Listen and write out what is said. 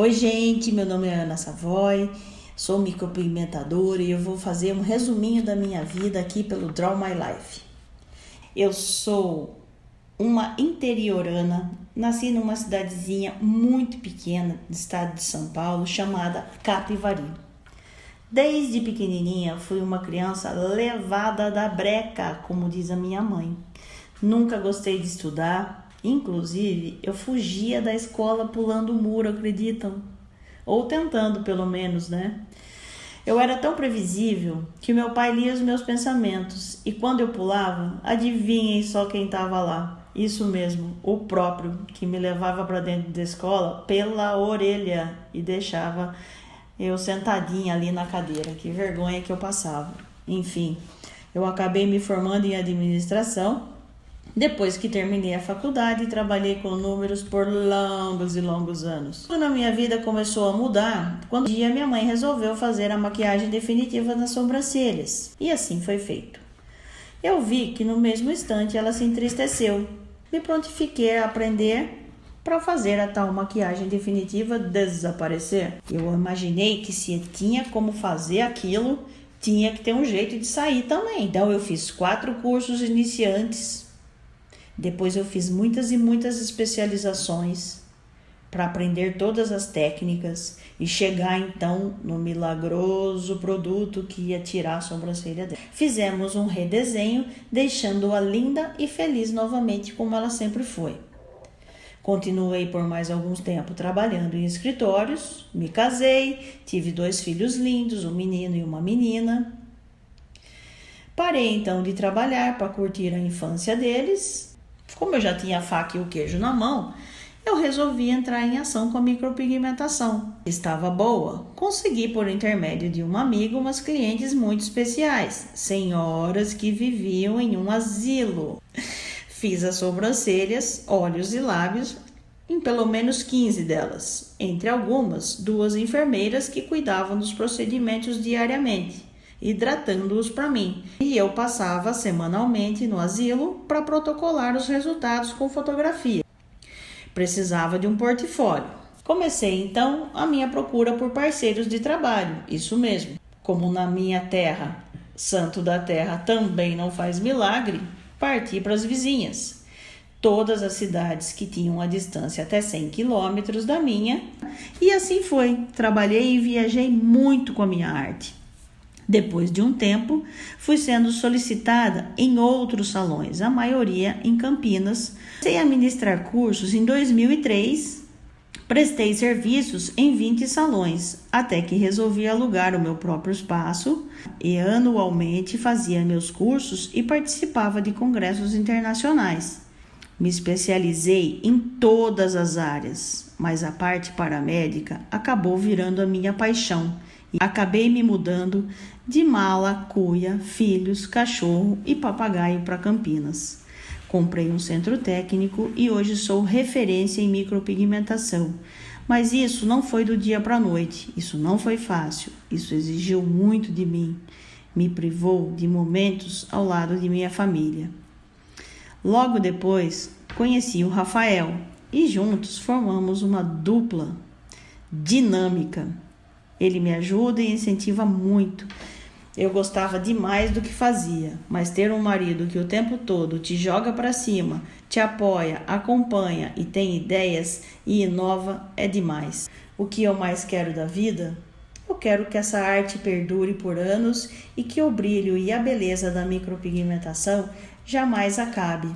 Oi, gente, meu nome é Ana Savoy, sou micropigmentadora e eu vou fazer um resuminho da minha vida aqui pelo Draw My Life. Eu sou uma interiorana, nasci numa cidadezinha muito pequena do estado de São Paulo chamada Capivari. Desde pequenininha fui uma criança levada da breca, como diz a minha mãe. Nunca gostei de estudar, Inclusive, eu fugia da escola pulando o muro, acreditam? Ou tentando, pelo menos, né? Eu era tão previsível que meu pai lia os meus pensamentos e quando eu pulava, adivinhem só quem estava lá. Isso mesmo, o próprio que me levava para dentro da escola pela orelha e deixava eu sentadinha ali na cadeira. Que vergonha que eu passava. Enfim, eu acabei me formando em administração depois que terminei a faculdade, trabalhei com números por longos e longos anos. Quando a minha vida começou a mudar, quando um dia minha mãe resolveu fazer a maquiagem definitiva nas sobrancelhas. E assim foi feito. Eu vi que no mesmo instante ela se entristeceu. Me prontifiquei a aprender para fazer a tal maquiagem definitiva desaparecer. Eu imaginei que se tinha como fazer aquilo, tinha que ter um jeito de sair também. Então eu fiz quatro cursos iniciantes depois eu fiz muitas e muitas especializações para aprender todas as técnicas e chegar então no milagroso produto que ia tirar a sobrancelha dela. Fizemos um redesenho, deixando-a linda e feliz novamente como ela sempre foi. Continuei por mais algum tempo trabalhando em escritórios, me casei, tive dois filhos lindos, um menino e uma menina. Parei então de trabalhar para curtir a infância deles como eu já tinha a faca e o queijo na mão, eu resolvi entrar em ação com a micropigmentação. Estava boa. Consegui, por intermédio de uma amiga, umas clientes muito especiais, senhoras que viviam em um asilo. Fiz as sobrancelhas, olhos e lábios em pelo menos 15 delas, entre algumas, duas enfermeiras que cuidavam dos procedimentos diariamente hidratando-os para mim. E eu passava semanalmente no asilo para protocolar os resultados com fotografia. Precisava de um portfólio. Comecei então a minha procura por parceiros de trabalho, isso mesmo. Como na minha terra, santo da terra também não faz milagre, parti para as vizinhas. Todas as cidades que tinham a distância até 100 quilômetros da minha, e assim foi. Trabalhei e viajei muito com a minha arte. Depois de um tempo, fui sendo solicitada em outros salões, a maioria em Campinas. Comecei a ministrar cursos em 2003, prestei serviços em 20 salões, até que resolvi alugar o meu próprio espaço e anualmente fazia meus cursos e participava de congressos internacionais. Me especializei em todas as áreas, mas a parte paramédica acabou virando a minha paixão Acabei me mudando de mala, cuia, filhos, cachorro e papagaio para Campinas. Comprei um centro técnico e hoje sou referência em micropigmentação. Mas isso não foi do dia para a noite, isso não foi fácil, isso exigiu muito de mim, me privou de momentos ao lado de minha família. Logo depois, conheci o Rafael e juntos formamos uma dupla dinâmica ele me ajuda e incentiva muito. Eu gostava demais do que fazia, mas ter um marido que o tempo todo te joga para cima, te apoia, acompanha e tem ideias e inova é demais. O que eu mais quero da vida? Eu quero que essa arte perdure por anos e que o brilho e a beleza da micropigmentação jamais acabe.